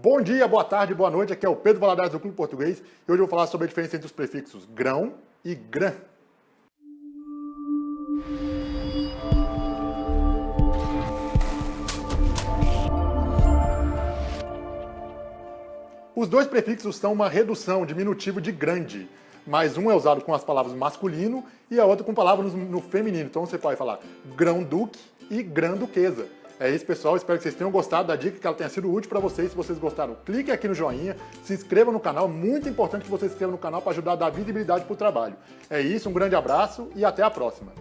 Bom dia, boa tarde, boa noite, aqui é o Pedro Valadares do Clube Português e hoje eu vou falar sobre a diferença entre os prefixos grão e grã. Os dois prefixos são uma redução, diminutivo de grande, mas um é usado com as palavras masculino e a outra com palavras no feminino. Então você pode falar grão-duque e grã-duquesa. É isso, pessoal. Espero que vocês tenham gostado da dica, que ela tenha sido útil para vocês. Se vocês gostaram, clique aqui no joinha, se inscreva no canal. Muito importante que você se inscreva no canal para ajudar a dar visibilidade para o trabalho. É isso, um grande abraço e até a próxima.